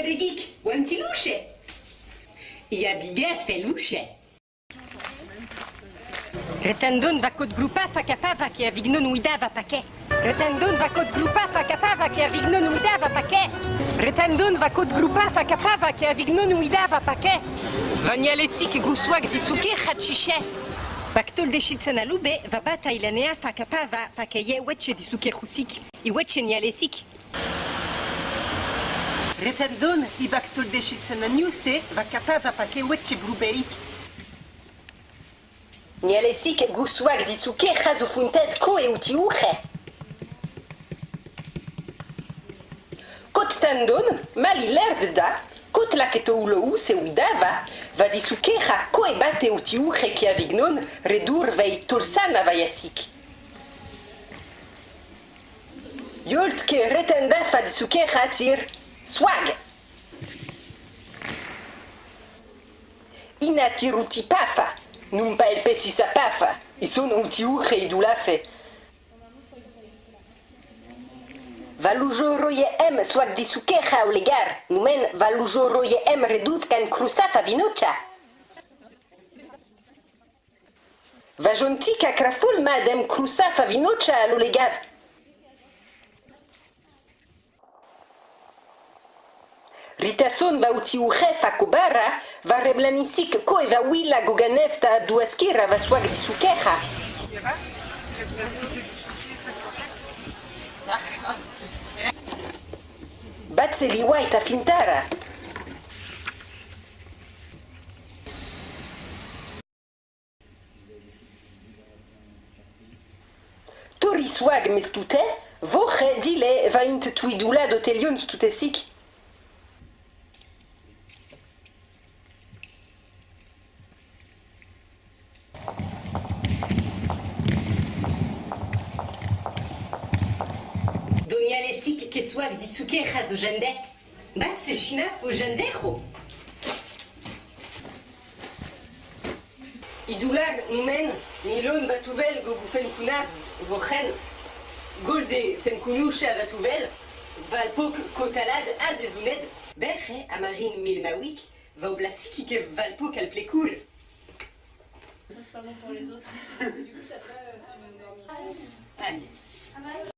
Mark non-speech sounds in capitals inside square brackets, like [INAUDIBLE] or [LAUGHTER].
biga begik, wanti louche. Ia biga fe louche. Retendon va code grupa fa capava paquet. Retendon va code grupa fa capava che avignon uida va paquet. Retendon va code grupa fa capava che avignon uida va paquet. Vanialesik guswag disuke hachiche. Baktol de shitsana lube va bata ilanea fa capava fa che ye weche disuke husik. I nialesik. Retendon i baktol de shitsana newste va capava fa che weche brubeik. Nialesik guswag disuke hazufuntet ko e uti uche. Kot tendon, mali lerd da, kot la keto ulo se uidava, va disuke ha ko e bate uti uche ki avignon, redur vei tulsana vaiasik. Yolt ke retenda fa disuke ha tir, swag. Ina tiruti pafa, num pa el pesi sa pafa, i sono uti uche i dulafe. Valujo roye em swag disuke ha olegar, numen valujo roye em reduf kan krusa fa vinocha. Vajonti ka kraful madem krusa fa vinocha alolegav. Ritason va utiujefa cubara, va reblanisic coi va huila guganefta duasquera va suag di su queja. Batse liwaita fintara. Tori swag mestute, voche dile va int tuidula dotelion stutesic. Disuke. Bat fo jendejo. Idular numen milon kunav vochen golde batuvel valpok kotalad azezuned berche amarin milmawik valpok. Ça c'est pas bon pour les autres. [LAUGHS] du coup ça va euh, si on dormir. Allez.